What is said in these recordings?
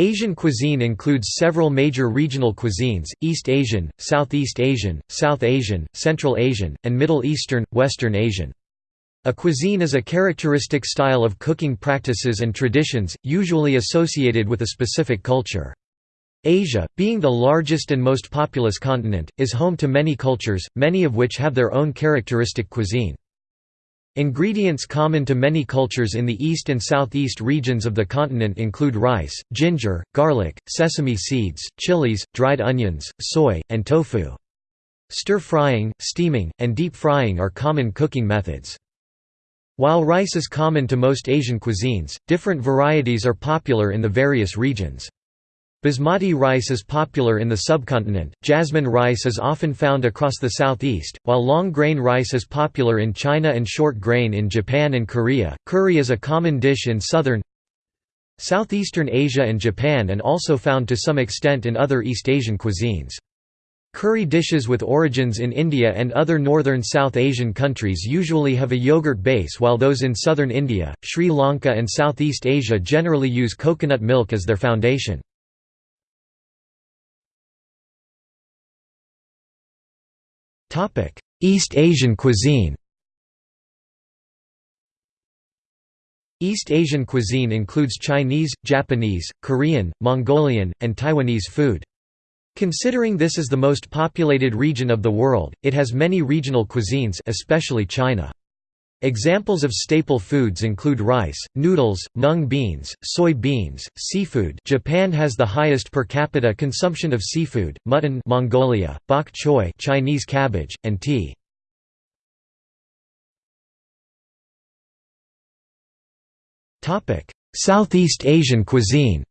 Asian cuisine includes several major regional cuisines, East Asian, Southeast Asian, South Asian, Central Asian, and Middle Eastern, Western Asian. A cuisine is a characteristic style of cooking practices and traditions, usually associated with a specific culture. Asia, being the largest and most populous continent, is home to many cultures, many of which have their own characteristic cuisine. Ingredients common to many cultures in the east and southeast regions of the continent include rice, ginger, garlic, sesame seeds, chilies, dried onions, soy, and tofu. Stir-frying, steaming, and deep frying are common cooking methods. While rice is common to most Asian cuisines, different varieties are popular in the various regions. Basmati rice is popular in the subcontinent, jasmine rice is often found across the southeast, while long grain rice is popular in China and short grain in Japan and Korea. Curry is a common dish in southern Southeastern Asia and Japan and also found to some extent in other East Asian cuisines. Curry dishes with origins in India and other northern South Asian countries usually have a yogurt base while those in southern India, Sri Lanka and Southeast Asia generally use coconut milk as their foundation. East Asian cuisine East Asian cuisine includes Chinese, Japanese, Korean, Mongolian, and Taiwanese food. Considering this is the most populated region of the world, it has many regional cuisines especially China. Examples of staple foods include rice, noodles, mung beans, soy beans, seafood Japan has the highest per capita consumption of seafood, mutton Mongolia, bok choy Chinese cabbage, and tea. Southeast Asian cuisine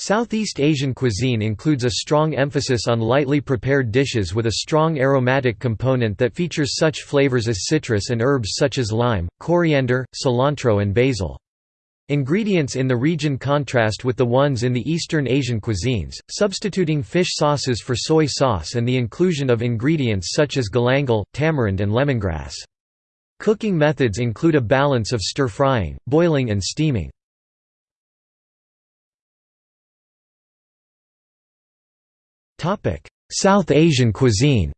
Southeast Asian cuisine includes a strong emphasis on lightly prepared dishes with a strong aromatic component that features such flavors as citrus and herbs such as lime, coriander, cilantro and basil. Ingredients in the region contrast with the ones in the Eastern Asian cuisines, substituting fish sauces for soy sauce and the inclusion of ingredients such as galangal, tamarind and lemongrass. Cooking methods include a balance of stir-frying, boiling and steaming. South Asian cuisine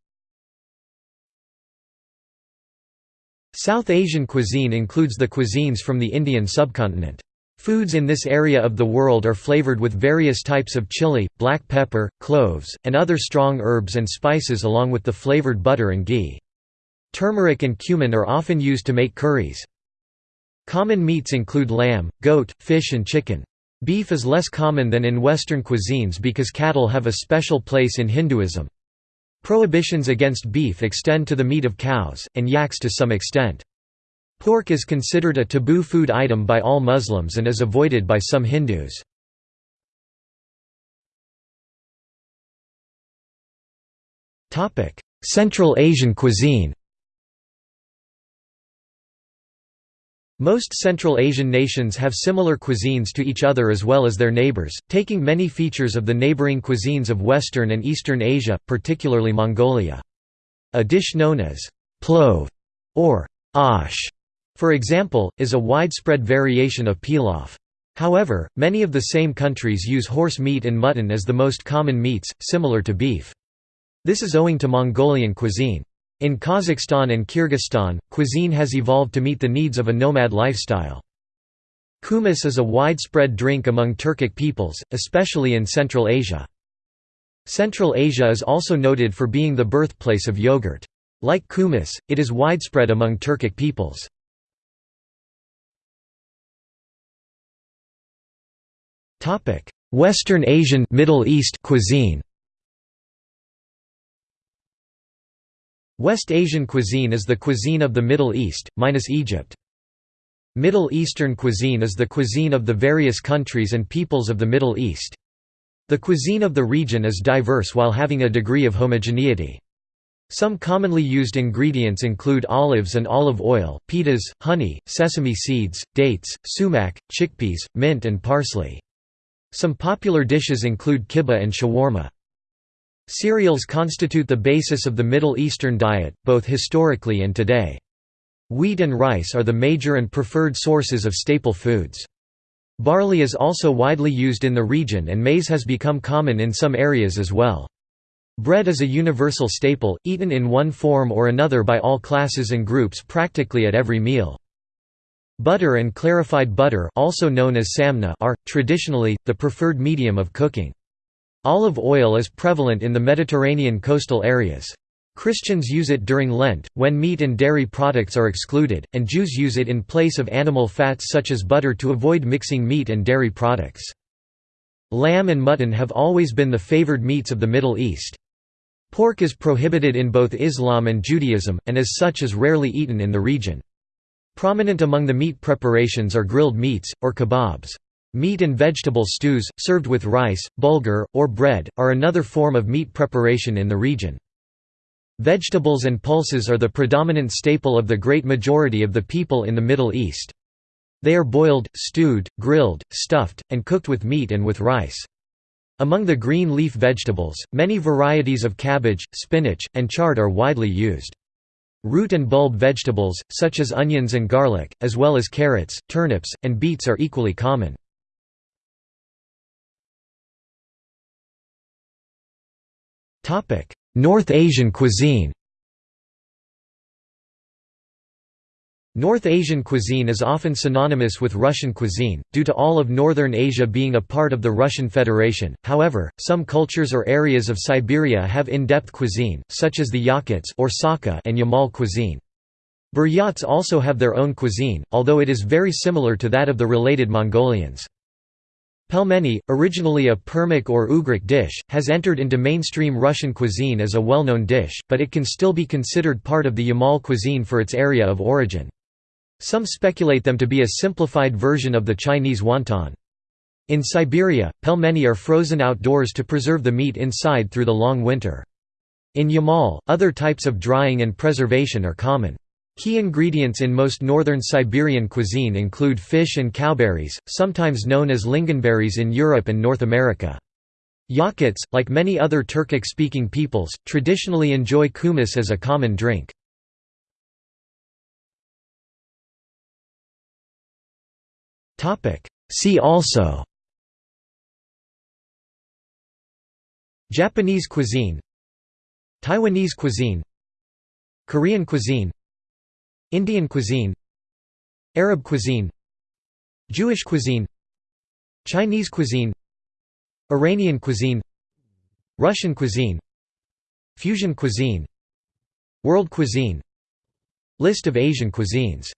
South Asian cuisine includes the cuisines from the Indian subcontinent. Foods in this area of the world are flavored with various types of chili, black pepper, cloves, and other strong herbs and spices along with the flavored butter and ghee. Turmeric and cumin are often used to make curries. Common meats include lamb, goat, fish and chicken. Beef is less common than in Western cuisines because cattle have a special place in Hinduism. Prohibitions against beef extend to the meat of cows, and yaks to some extent. Pork is considered a taboo food item by all Muslims and is avoided by some Hindus. Central Asian cuisine Most Central Asian nations have similar cuisines to each other as well as their neighbors, taking many features of the neighboring cuisines of Western and Eastern Asia, particularly Mongolia. A dish known as plov or ash, for example, is a widespread variation of pilaf. However, many of the same countries use horse meat and mutton as the most common meats, similar to beef. This is owing to Mongolian cuisine. In Kazakhstan and Kyrgyzstan, cuisine has evolved to meet the needs of a nomad lifestyle. Kumis is a widespread drink among Turkic peoples, especially in Central Asia. Central Asia is also noted for being the birthplace of yogurt. Like kumis, it is widespread among Turkic peoples. Western Asian Middle East cuisine West Asian cuisine is the cuisine of the Middle East, minus Egypt. Middle Eastern cuisine is the cuisine of the various countries and peoples of the Middle East. The cuisine of the region is diverse while having a degree of homogeneity. Some commonly used ingredients include olives and olive oil, pitas, honey, sesame seeds, dates, sumac, chickpeas, mint and parsley. Some popular dishes include kibbeh and shawarma. Cereals constitute the basis of the Middle Eastern diet, both historically and today. Wheat and rice are the major and preferred sources of staple foods. Barley is also widely used in the region and maize has become common in some areas as well. Bread is a universal staple, eaten in one form or another by all classes and groups practically at every meal. Butter and clarified butter also known as samna are, traditionally, the preferred medium of cooking. Olive oil is prevalent in the Mediterranean coastal areas. Christians use it during Lent, when meat and dairy products are excluded, and Jews use it in place of animal fats such as butter to avoid mixing meat and dairy products. Lamb and mutton have always been the favored meats of the Middle East. Pork is prohibited in both Islam and Judaism, and as such is rarely eaten in the region. Prominent among the meat preparations are grilled meats, or kebabs. Meat and vegetable stews, served with rice, bulgur, or bread, are another form of meat preparation in the region. Vegetables and pulses are the predominant staple of the great majority of the people in the Middle East. They are boiled, stewed, grilled, stuffed, and cooked with meat and with rice. Among the green leaf vegetables, many varieties of cabbage, spinach, and chard are widely used. Root and bulb vegetables, such as onions and garlic, as well as carrots, turnips, and beets are equally common. North Asian cuisine North Asian cuisine is often synonymous with Russian cuisine, due to all of northern Asia being a part of the Russian Federation, however, some cultures or areas of Siberia have in-depth cuisine, such as the Yakuts or Sakha and Yamal cuisine. Buryats also have their own cuisine, although it is very similar to that of the related Mongolians. Pelmeni, originally a Permyak or Ugric dish, has entered into mainstream Russian cuisine as a well-known dish, but it can still be considered part of the Yamal cuisine for its area of origin. Some speculate them to be a simplified version of the Chinese wonton. In Siberia, pelmeni are frozen outdoors to preserve the meat inside through the long winter. In Yamal, other types of drying and preservation are common. Key ingredients in most northern Siberian cuisine include fish and cowberries, sometimes known as lingonberries in Europe and North America. Yakuts, like many other Turkic-speaking peoples, traditionally enjoy kumis as a common drink. See also Japanese cuisine Taiwanese cuisine Korean cuisine Indian cuisine Arab cuisine Jewish cuisine Chinese cuisine Iranian cuisine Russian cuisine Fusion cuisine World cuisine List of Asian cuisines